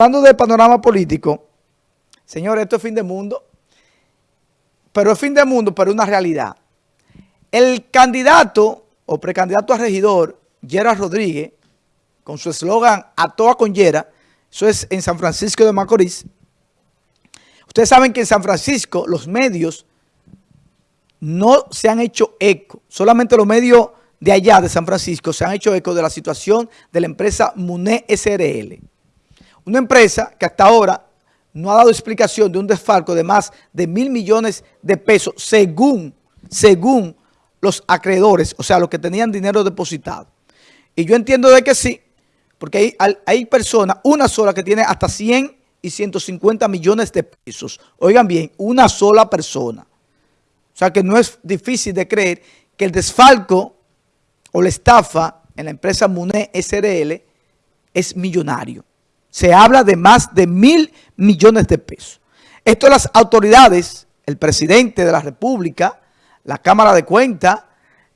Hablando del panorama político, señores, esto es fin de mundo, pero es fin de mundo, pero es una realidad. El candidato o precandidato a regidor, Gerard Rodríguez, con su eslogan A toa con Yera, eso es en San Francisco de Macorís. Ustedes saben que en San Francisco los medios no se han hecho eco, solamente los medios de allá de San Francisco se han hecho eco de la situación de la empresa MUNE SRL. Una empresa que hasta ahora no ha dado explicación de un desfalco de más de mil millones de pesos según, según los acreedores, o sea, los que tenían dinero depositado. Y yo entiendo de que sí, porque hay, hay personas, una sola que tiene hasta 100 y 150 millones de pesos. Oigan bien, una sola persona. O sea que no es difícil de creer que el desfalco o la estafa en la empresa MUNE SRL es millonario. Se habla de más de mil millones de pesos. Esto las autoridades, el presidente de la República, la Cámara de Cuentas,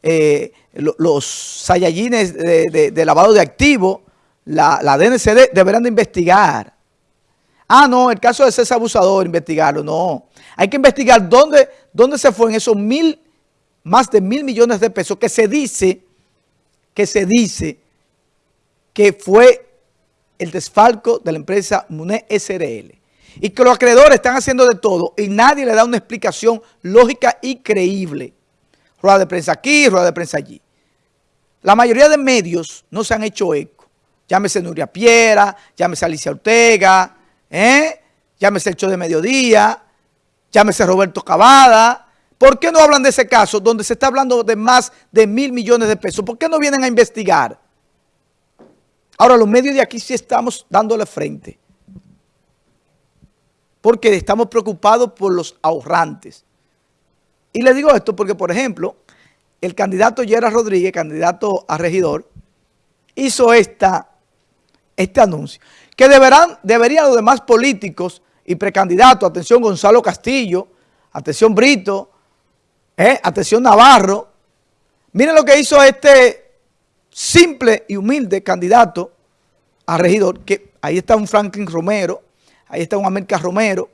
eh, los sayayines de, lavado de activos, la, la, DNCD deberán de investigar. Ah, no, el caso de César Abusador, investigarlo, no. Hay que investigar dónde, dónde se fue en esos mil, más de mil millones de pesos que se dice, que se dice que fue el desfalco de la empresa MUNE SRL. Y que los acreedores están haciendo de todo y nadie le da una explicación lógica y creíble. Rueda de prensa aquí, rueda de prensa allí. La mayoría de medios no se han hecho eco. Llámese Nuria Piera, llámese Alicia Ortega, ¿eh? llámese el show de mediodía, llámese Roberto Cavada. ¿Por qué no hablan de ese caso donde se está hablando de más de mil millones de pesos? ¿Por qué no vienen a investigar? Ahora, los medios de aquí sí estamos dándole frente. Porque estamos preocupados por los ahorrantes. Y le digo esto porque, por ejemplo, el candidato Gerard Rodríguez, candidato a regidor, hizo esta, este anuncio. Que deberán, deberían los demás políticos y precandidatos, atención Gonzalo Castillo, atención Brito, eh, atención Navarro, miren lo que hizo este simple y humilde candidato a regidor, que ahí está un Franklin Romero, ahí está un América Romero,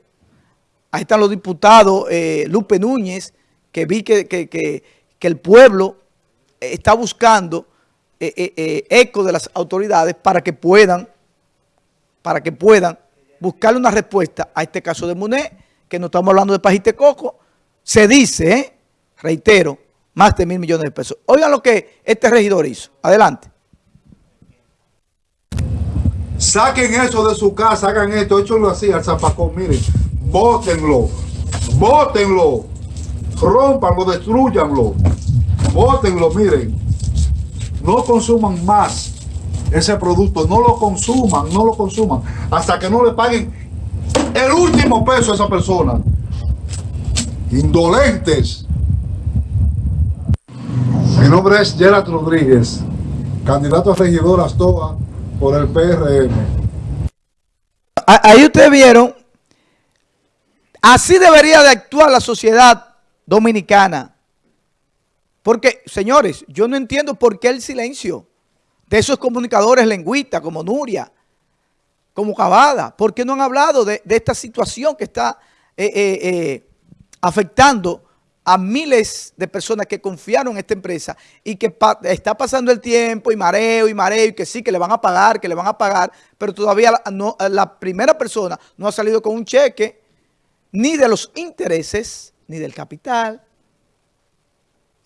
ahí están los diputados eh, Lupe Núñez, que vi que, el pueblo está buscando eh, eh, eco de las autoridades para que puedan, para que puedan buscarle una respuesta a este caso de Muné, que no estamos hablando de Pajite Coco, se dice, reitero, más de mil millones de pesos. Oigan lo que este regidor hizo. Adelante. Saquen eso de su casa, hagan esto, échenlo así al zapacón, miren, bótenlo, bótenlo, rompanlo, destruyanlo, bótenlo, miren, no consuman más ese producto, no lo consuman, no lo consuman, hasta que no le paguen el último peso a esa persona. Indolentes. Mi nombre es Gerard Rodríguez, candidato a regidor Astoa por el PRM. Ahí ustedes vieron, así debería de actuar la sociedad dominicana. Porque, señores, yo no entiendo por qué el silencio de esos comunicadores lengüistas como Nuria, como Cavada. ¿Por qué no han hablado de, esta situación que está eh, eh, eh, afectando a miles de personas que confiaron en esta empresa y que está pasando el tiempo y mareo y mareo y que sí, que le van a pagar, que le van a pagar, pero todavía la, no, la primera persona no ha salido con un cheque ni de los intereses, ni del capital.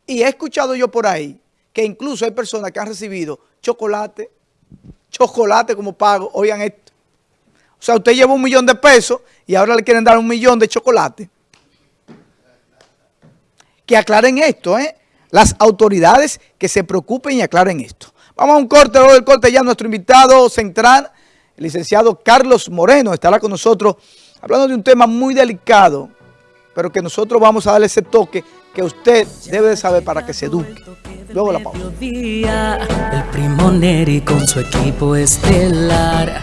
Y he escuchado yo por ahí que incluso hay personas que han recibido chocolate, chocolate como pago, oigan esto. O sea, usted lleva un millón de pesos y ahora le quieren dar un millón de chocolate que aclaren esto, ¿eh? Las autoridades que se preocupen y aclaren esto. Vamos a un corte, luego del corte ya nuestro invitado central, el licenciado Carlos Moreno, estará con nosotros hablando de un tema muy delicado, pero que nosotros vamos a darle ese toque que usted debe de saber para que se eduque. Luego la pausa. El primo Neri con su equipo estelar